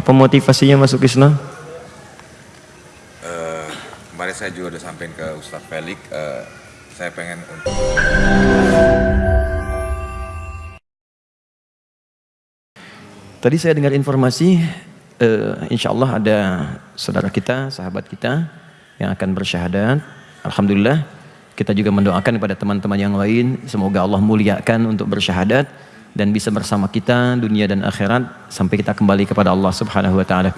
Apa motivasinya masuk Islam? Uh, kemarin saya juga udah sampein ke Ustadz Felix, uh, saya pengen untuk Tadi saya dengar informasi, uh, insya Allah ada saudara kita, sahabat kita yang akan bersyahadat. Alhamdulillah, kita juga mendoakan kepada teman-teman yang lain, semoga Allah muliakan untuk bersyahadat dan bisa bersama kita dunia dan akhirat sampai kita kembali kepada Allah Subhanahu wa taala.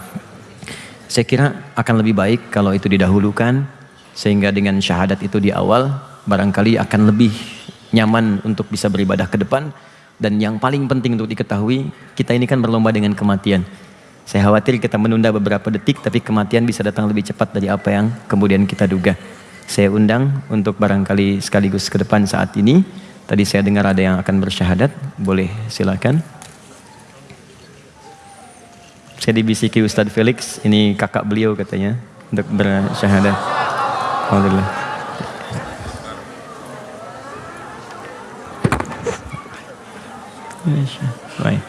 Saya kira akan lebih baik kalau itu didahulukan sehingga dengan syahadat itu di awal barangkali akan lebih nyaman untuk bisa beribadah ke depan dan yang paling penting untuk diketahui kita ini kan berlomba dengan kematian. Saya khawatir kita menunda beberapa detik tapi kematian bisa datang lebih cepat dari apa yang kemudian kita duga. Saya undang untuk barangkali sekaligus ke depan saat ini Tadi saya dengar ada yang akan bersyahadat, boleh silakan. Saya dibisiki Ustadz Felix, ini kakak beliau katanya, untuk bersyahadat. Alhamdulillah. Baik.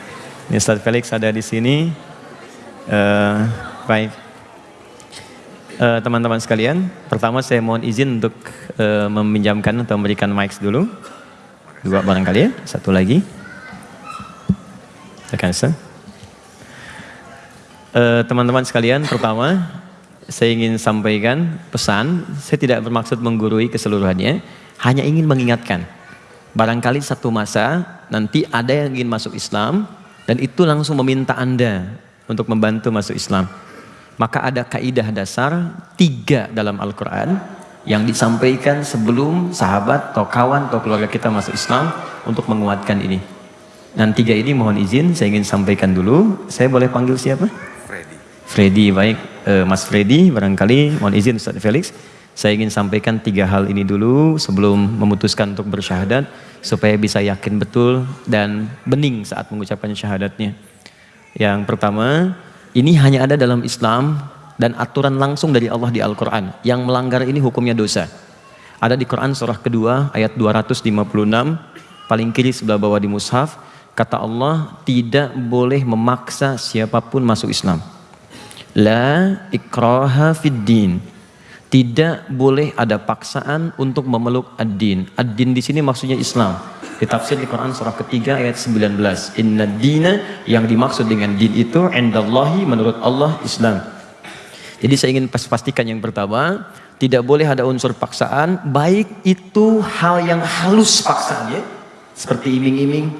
Ini Ustadz Felix ada di sini. Uh, baik. Eh, teman-teman uh, sekalian, pertama saya mohon izin untuk uh, meminjamkan atau memberikan mic dulu. Dua barangkali ya, satu lagi. Rekan Uh, teman-teman sekalian, pertama saya ingin sampaikan pesan, saya tidak bermaksud menggurui keseluruhannya, hanya ingin mengingatkan. Barangkali satu masa nanti ada yang ingin masuk Islam dan itu langsung meminta Anda untuk membantu masuk Islam. Maka ada kaidah dasar tiga dalam Al-Quran yang disampaikan sebelum sahabat atau kawan atau keluarga kita masuk Islam untuk menguatkan ini. Dan tiga ini mohon izin saya ingin sampaikan dulu. Saya boleh panggil siapa? Freddy. Freddy, baik. Uh, Mas Freddy, barangkali mohon izin Ustaz Felix. Saya ingin sampaikan tiga hal ini dulu sebelum memutuskan untuk bersyahadat supaya bisa yakin betul dan bening saat mengucapkan syahadatnya. Yang pertama, ini hanya ada dalam Islam dan aturan langsung dari Allah di Al-Quran. Yang melanggar ini hukumnya dosa. Ada di Quran surah kedua ayat 256, paling kiri sebelah bawah di mushaf, kata Allah tidak boleh memaksa siapa pun masuk Islam. La ikraha fid din. Tidak boleh ada paksaan untuk memeluk ad-din. Ad-din di sini maksudnya Islam. Ditafsir di Quran surah ketiga ayat 19. Inna dina yang dimaksud dengan din itu indallahi menurut Allah Islam. Jadi saya ingin pastikan yang pertama, tidak boleh ada unsur paksaan, baik itu hal yang halus paksaannya, seperti iming-iming,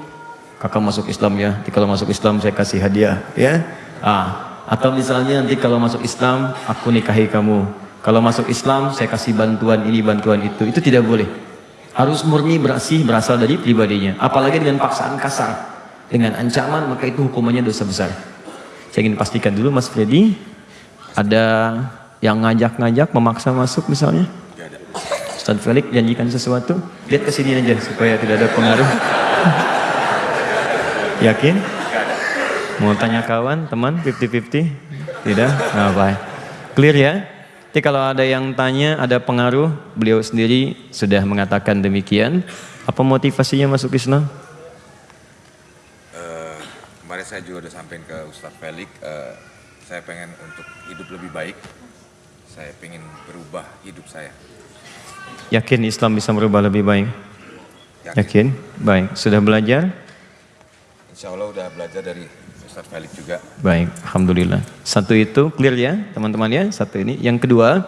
kakak masuk Islam ya, nanti kalau masuk Islam saya kasih hadiah, ya. Ah, atau misalnya nanti kalau masuk Islam, aku nikahi kamu. Kalau masuk Islam, saya kasih bantuan ini, bantuan itu. Itu tidak boleh. Harus murni berasih berasal dari pribadinya. Apalagi dengan paksaan kasar. Dengan ancaman, maka itu hukumannya dosa besar. Saya ingin pastikan dulu Mas Freddy, ada yang ngajak-ngajak memaksa masuk misalnya? Ustaz Felix janjikan sesuatu, lihat ke sini aja supaya tidak ada pengaruh. Yakin? Mau tanya kawan, teman, 50-50? Tidak? Nah, baik. Clear ya? Jadi kalau ada yang tanya, ada pengaruh, beliau sendiri sudah mengatakan demikian. Apa motivasinya masuk Islam? Uh, kemarin saya juga udah sampaikan ke Ustaz Felix, uh, saya pengen untuk hidup lebih baik. Saya pengen berubah hidup saya. Yakin Islam bisa merubah lebih baik? Yakin. Yakin? Baik. Sudah belajar? Insya Allah udah belajar dari Ustaz Felix juga. Baik, Alhamdulillah. Satu itu clear ya teman-teman ya, satu ini. Yang kedua,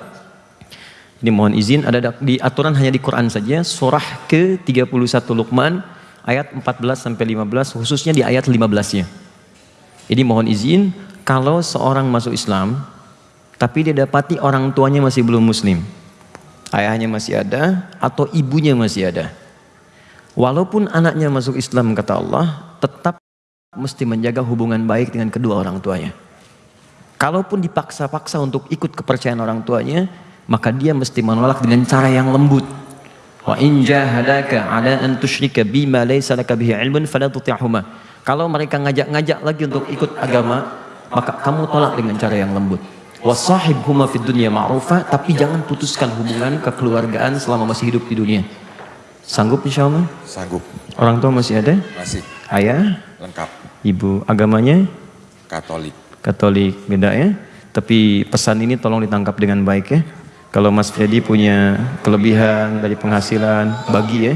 ini mohon izin ada di aturan hanya di Quran saja, surah ke-31 Luqman ayat 14 sampai 15 khususnya di ayat 15-nya. Ini mohon izin kalau seorang masuk Islam, tapi dia dapati orang tuanya masih belum muslim, ayahnya masih ada atau ibunya masih ada. Walaupun anaknya masuk Islam kata Allah, tetap mesti menjaga hubungan baik dengan kedua orang tuanya. Kalaupun dipaksa-paksa untuk ikut kepercayaan orang tuanya, maka dia mesti menolak dengan cara yang lembut. Wa in jahadaka ala an tusyrika bima laysa laka bihi ilmun fala tuti'huma. Kalau mereka ngajak-ngajak lagi untuk ikut agama, maka kamu tolak dengan cara yang lembut. Wasahib huma fid dunya ma'rufa, tapi jangan putuskan hubungan kekeluargaan selama masih hidup di dunia. Sanggup insya Allah? Sanggup. Orang tua masih ada? Masih. Ayah? Lengkap. Ibu agamanya? Katolik. Katolik beda ya. Tapi pesan ini tolong ditangkap dengan baik ya. Kalau Mas Freddy punya kelebihan dari penghasilan, bagi ya.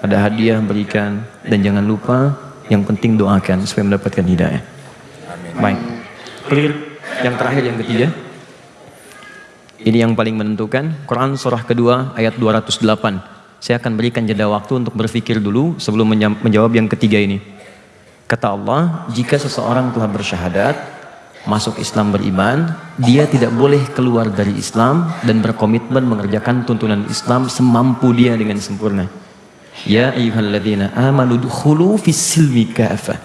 Ada hadiah berikan dan jangan lupa yang penting doakan supaya mendapatkan hidayah. Baik. Clear. Yang terakhir yang ketiga. Ini yang paling menentukan. Quran surah kedua ayat 208. Saya akan berikan jeda waktu untuk berpikir dulu sebelum menjawab yang ketiga ini. Kata Allah, jika seseorang telah bersyahadat, masuk Islam beriman, dia tidak boleh keluar dari Islam dan berkomitmen mengerjakan tuntunan Islam semampu dia dengan sempurna. Ya ayyuhalladzina amanu dukhulu fis silmi kafah.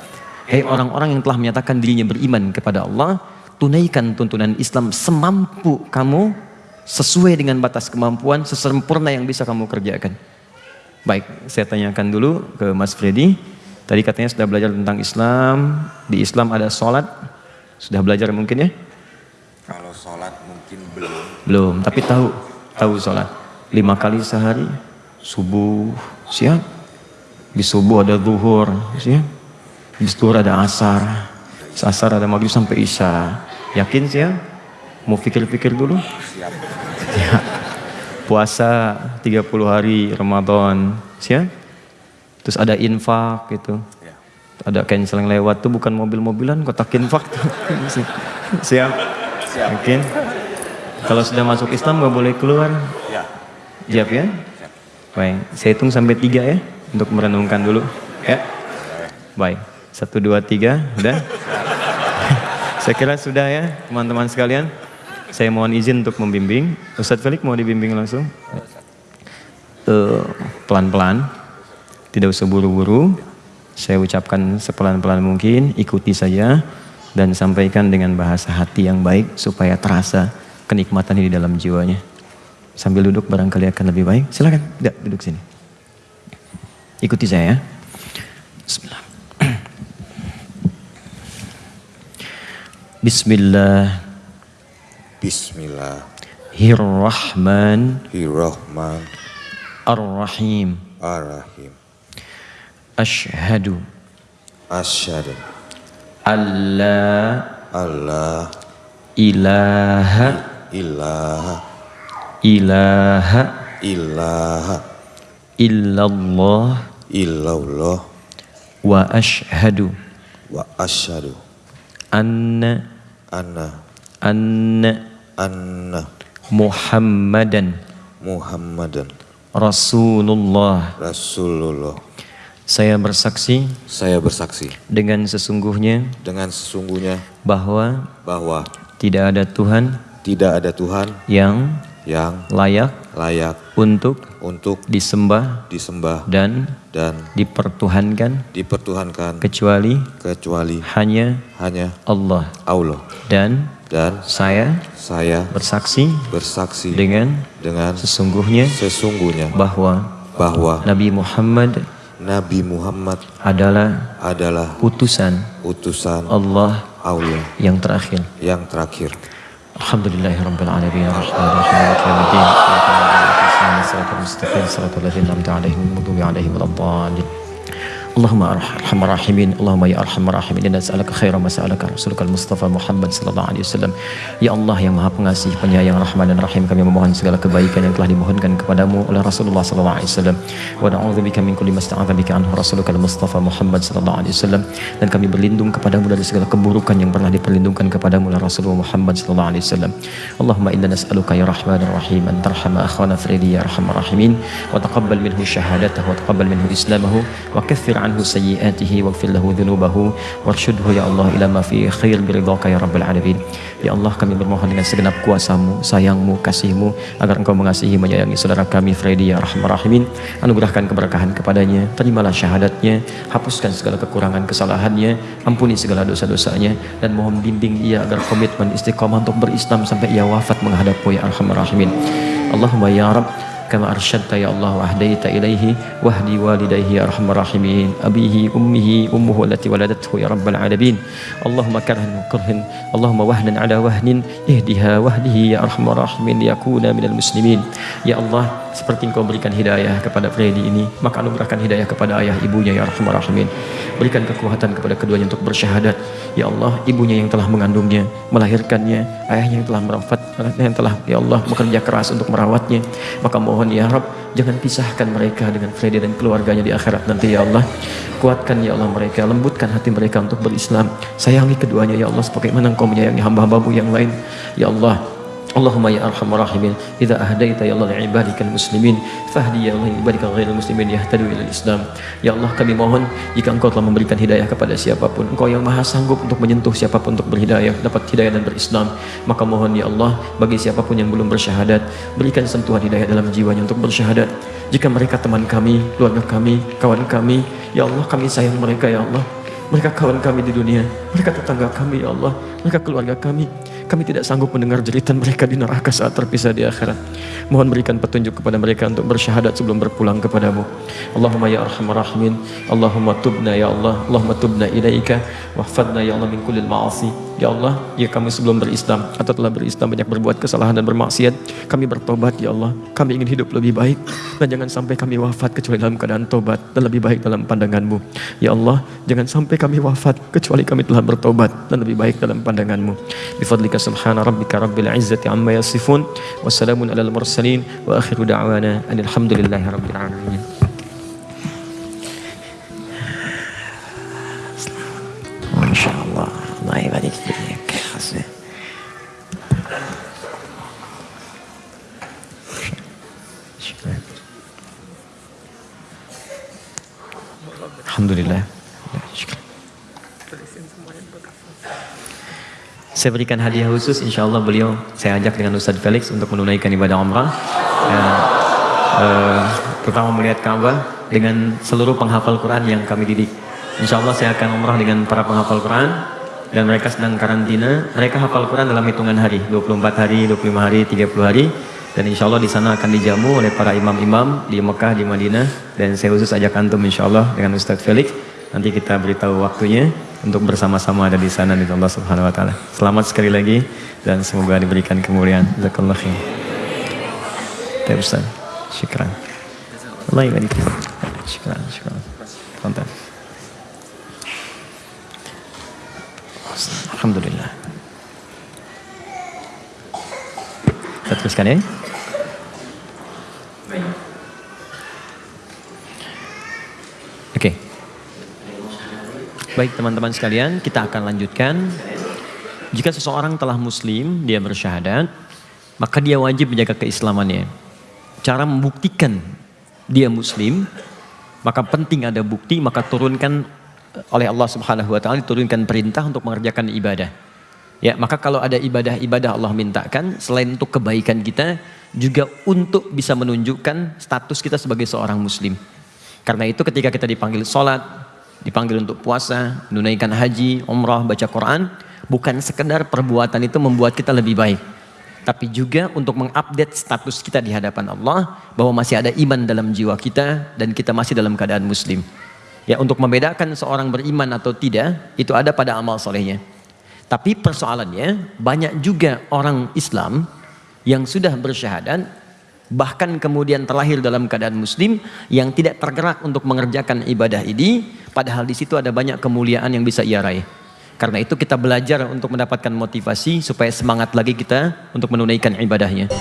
Hei orang-orang yang telah menyatakan dirinya beriman kepada Allah, tunaikan tuntunan Islam semampu kamu sesuai dengan batas kemampuan sesempurna yang bisa kamu kerjakan. Baik, saya tanyakan dulu ke Mas Freddy. Tadi katanya sudah belajar tentang Islam. Di Islam ada sholat. Sudah belajar mungkin ya? Kalau sholat mungkin belum. Belum, tapi tahu. Tahu sholat. Lima kali sehari. Subuh, siap. Di subuh ada zuhur, siap. Di zuhur ada asar. Asar ada maghrib sampai isya. Yakin siap? Mau pikir-pikir dulu? Siap. Ya. Puasa 30 hari Ramadan, siap? Terus ada infak gitu. Ya. Ada cancel yang lewat tuh bukan mobil-mobilan, kotak infak tuh. siap? Siap. Yakin? Kalau sudah masuk Islam nggak boleh keluar. Ya. Siap ya? Baik, saya hitung sampai tiga ya untuk merenungkan dulu. Ya. Baik, satu dua tiga, udah. saya kira sudah ya teman-teman sekalian. Saya mohon izin untuk membimbing. Ustadz Felix mau dibimbing langsung? Eh, Pelan-pelan, tidak usah buru-buru. Saya ucapkan sepelan-pelan mungkin, ikuti saja dan sampaikan dengan bahasa hati yang baik supaya terasa kenikmatan di dalam jiwanya. Sambil duduk barangkali akan lebih baik. Silakan, tidak duduk sini. Ikuti saya ya. Bismillah. Bismillahirrahmanirrahim. Bismillahirrahmanirrahim. Ashhadu. Asyhadu alla alla ilaha ilaha ilaha ilaha illallah illallah wa ashhadu. wa asyhadu anna. Anna. Anna. Anna. Muhammadan. Muhammadan. Rasulullah. Rasulullah. Saya bersaksi Saya bersaksi dengan sesungguhnya dengan sesungguhnya bahwa bahwa tidak ada Tuhan tidak ada Tuhan yang yang layak layak untuk untuk disembah disembah dan dan dipertuhankan dipertuhankan kecuali kecuali hanya hanya Allah Allah dan dan saya saya bersaksi bersaksi dengan dengan sesungguhnya sesungguhnya bahwa bahwa Nabi Muhammad Nabi Muhammad adalah adalah utusan utusan Allah Allah yang terakhir. yang terakhir. Alhamdulillahirabbil alamin صراط المستقيم صراط الذين أنعمت عليهم المغضوب عليهم ولا الضالين. Allahumma arhamar rahimin Allahumma ya arhamar rahimin inna nas'aluka khaira ma sa'alaka rasulukal mustafa Muhammad sallallahu alaihi wasallam. Ya Allah yang maha pengasih penyayang rahman dan rahim kami memohon segala kebaikan yang telah dimohonkan kepadamu oleh Rasulullah sallallahu alaihi wasallam. Wa na'udzubika min kulli masta'adza bika anhu rasulukal mustafa Muhammad sallallahu alaihi wasallam. Dan kami berlindung kepadamu dari segala keburukan yang pernah diperlindungkan kepadamu oleh Rasulullah Muhammad sallallahu alaihi wasallam. Allahumma inna nas'aluka ya rahmanir rahim an tarhama akhwana Freddy ya arhamar rahimin wa taqabbal minhu syahadatahu wa taqabbal minhu islamahu wa kaffir anhu sayyiatihi waghfir lahu dhunubahu. Warshudhu ya Allah ila ma fi khair biridhaka ya rabbal alamin. Ya Allah kami bermohon dengan segenap kuasamu sayangmu kasihmu agar engkau mengasihi menyayangi saudara kami Freddy ya arhamar rahimin. Anugerahkan keberkahan kepadanya terimalah syahadatnya hapuskan segala kekurangan kesalahannya ampuni segala dosa-dosanya dan mohon bimbing ia agar komitmen istiqomah untuk berislam sampai ia wafat menghadapmu ya arhamar rahimin. Allahumma ya Rabb kama arsyadta ya Allah wa ahdaita ilaihi wahdi walidayhi ya arhamar rahimin. Abihi ummihi ummuhu allati waladathu ya rabbal alamin. Allahumma karhan karhin Allahumma wahnan ala wahnin. Ihdiha wahdihi ya arhamar rahimin liyakuna minal muslimin. Ya Allah seperti engkau berikan hidayah kepada Freddy ini, maka anugerahkan hidayah kepada ayah ibunya ya Rahman Rahimin. Berikan kekuatan kepada keduanya untuk bersyahadat. Ya Allah, ibunya yang telah mengandungnya, melahirkannya, ayahnya yang telah merawat, yang telah ya Allah bekerja keras untuk merawatnya. Maka mohon ya Rabb, jangan pisahkan mereka dengan Freddy dan keluarganya di akhirat nanti ya Allah. Kuatkan ya Allah mereka, lembutkan hati mereka untuk berislam. Sayangi keduanya ya Allah sebagaimana engkau menyayangi hamba-hambamu yang lain. Ya Allah, Allahumma ya arhamar rahimin idza ahdaita ya Allah li ibadikal muslimin fahdi ya Allah ibadikal ghairil muslimin yahtadu ila islam ya Allah kami mohon jika engkau telah memberikan hidayah kepada siapa pun engkau yang maha sanggup untuk menyentuh siapa pun untuk berhidayah dapat hidayah dan berislam. Maka mohon ya Allah bagi siapa pun yang belum bersyahadat berikan sentuhan hidayah dalam jiwanya untuk bersyahadat. Jika mereka teman kami keluarga kami kawan kami ya Allah kami sayang mereka ya Allah. Mereka kawan kami di dunia mereka tetangga kami ya Allah. Mereka keluarga kami kami tidak sanggup mendengar jeritan mereka di neraka saat terpisah di akhirat. Mohon berikan petunjuk kepada mereka untuk bersyahadat sebelum berpulang kepadamu. Allahumma ya arhamar rahimin. Allahumma tubna ya Allah. Allahumma tubna ilaika. Wahfadna ya Allah min kullil ma'asi. Ya Allah, ya kami sebelum berislam atau telah berislam banyak berbuat kesalahan dan bermaksiat. Kami bertobat ya Allah. Kami ingin hidup lebih baik. Dan jangan sampai kami wafat kecuali dalam keadaan tobat dan lebih baik dalam pandanganmu. Ya Allah, jangan sampai kami wafat kecuali kami telah bertobat dan lebih baik dalam pandanganmu. Bifadlika سبحان ربك رب العزة عما يصفون وسلام على المرسلين وآخر دعوانا أن الحمد لله رب العالمين. ما شاء الله. الله يبارك فيك. حسن الحمد لله. شكرا. Saya berikan hadiah khusus, insya Allah beliau saya ajak dengan Ustadz Felix untuk menunaikan ibadah umrah. Ya, eh, pertama melihat Ka'bah dengan seluruh penghafal Quran yang kami didik. Insya Allah saya akan umrah dengan para penghafal Quran dan mereka sedang karantina. Mereka hafal Quran dalam hitungan hari, 24 hari, 25 hari, 30 hari. Dan insya Allah di sana akan dijamu oleh para imam-imam di Mekah, di Madinah. Dan saya khusus ajak antum insya Allah dengan Ustadz Felix. Nanti kita beritahu waktunya untuk bersama-sama ada di sana di Allah Subhanahu wa taala. Selamat sekali lagi dan semoga diberikan kemuliaan. Jazakallahu khair. Terima. Syukran. Allah ibadik. Syukran, syukran. Konten. Alhamdulillah. Kita teruskan ya. Oke. Baik teman-teman sekalian, kita akan lanjutkan. Jika seseorang telah muslim, dia bersyahadat, maka dia wajib menjaga keislamannya. Cara membuktikan dia muslim, maka penting ada bukti, maka turunkan oleh Allah Subhanahu wa taala diturunkan perintah untuk mengerjakan ibadah. Ya, maka kalau ada ibadah-ibadah Allah mintakan selain untuk kebaikan kita juga untuk bisa menunjukkan status kita sebagai seorang muslim. Karena itu ketika kita dipanggil sholat, dipanggil untuk puasa, menunaikan haji, umrah, baca Quran, bukan sekedar perbuatan itu membuat kita lebih baik. Tapi juga untuk mengupdate status kita di hadapan Allah bahwa masih ada iman dalam jiwa kita dan kita masih dalam keadaan muslim. Ya untuk membedakan seorang beriman atau tidak itu ada pada amal solehnya. Tapi persoalannya banyak juga orang Islam yang sudah bersyahadat bahkan kemudian terlahir dalam keadaan muslim yang tidak tergerak untuk mengerjakan ibadah ini padahal di situ ada banyak kemuliaan yang bisa ia raih. Karena itu kita belajar untuk mendapatkan motivasi supaya semangat lagi kita untuk menunaikan ibadahnya.